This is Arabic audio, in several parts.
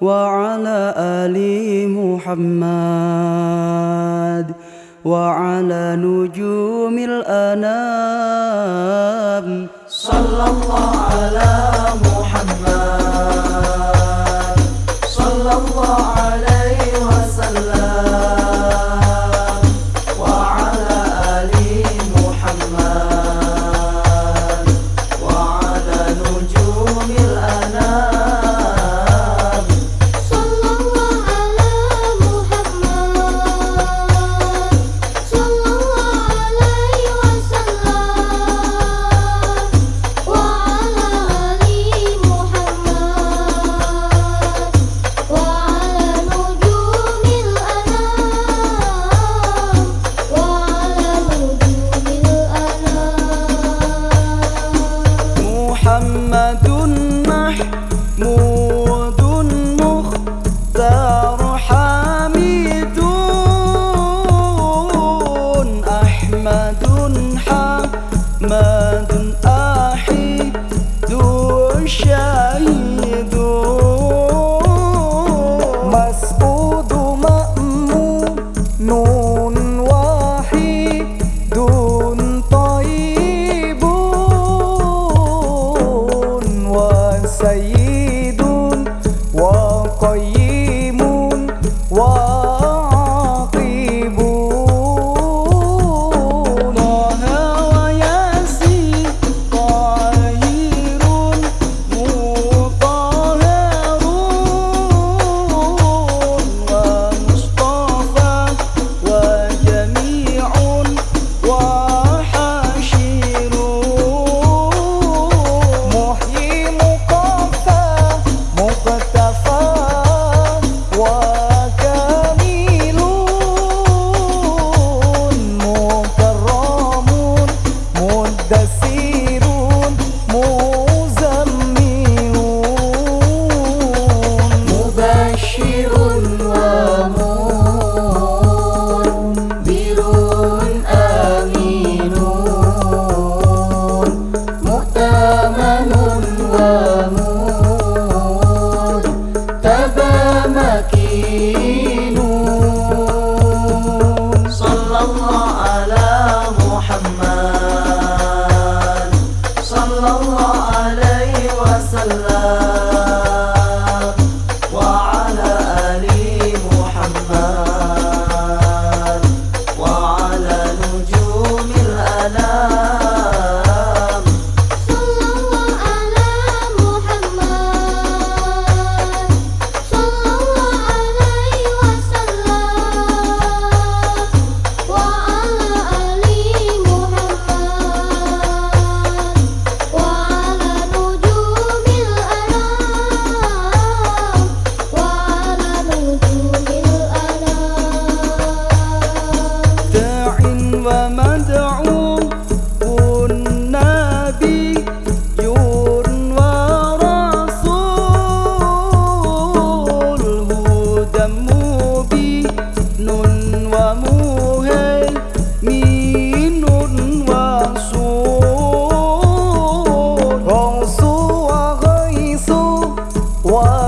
وعلى آل محمد وعلى نجوم الأنام. صلى الله على صلى الله عليه وسلم. one.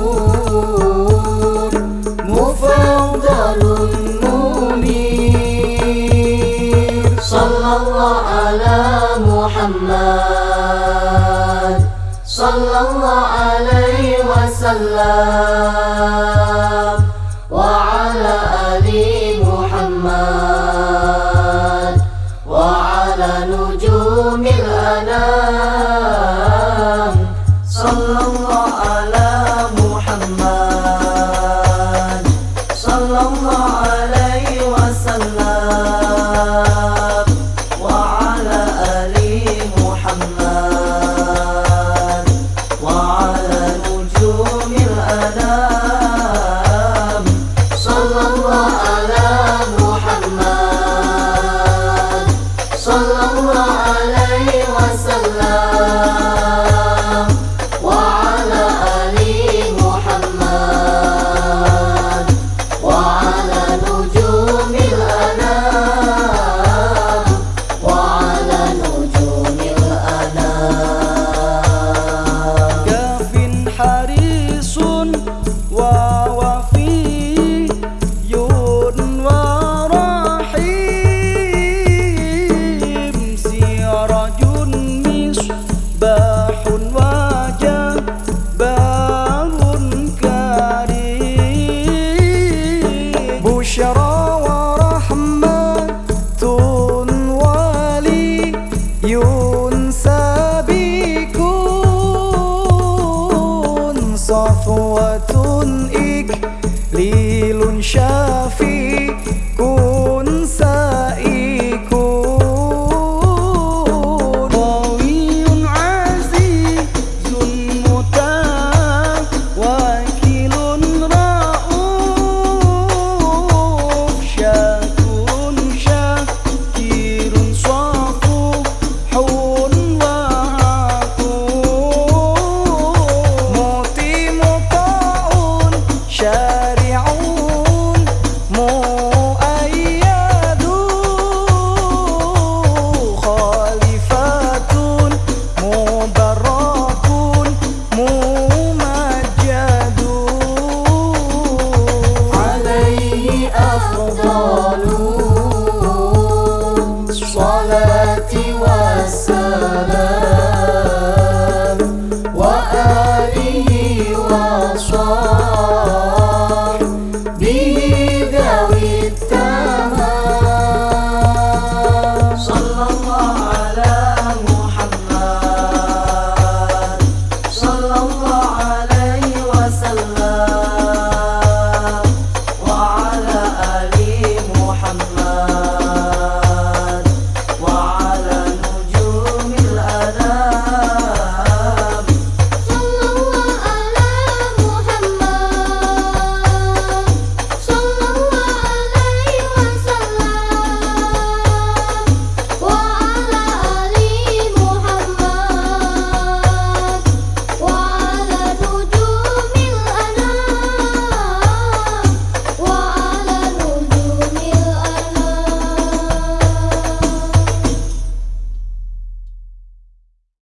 صلى الله عليه وسلم.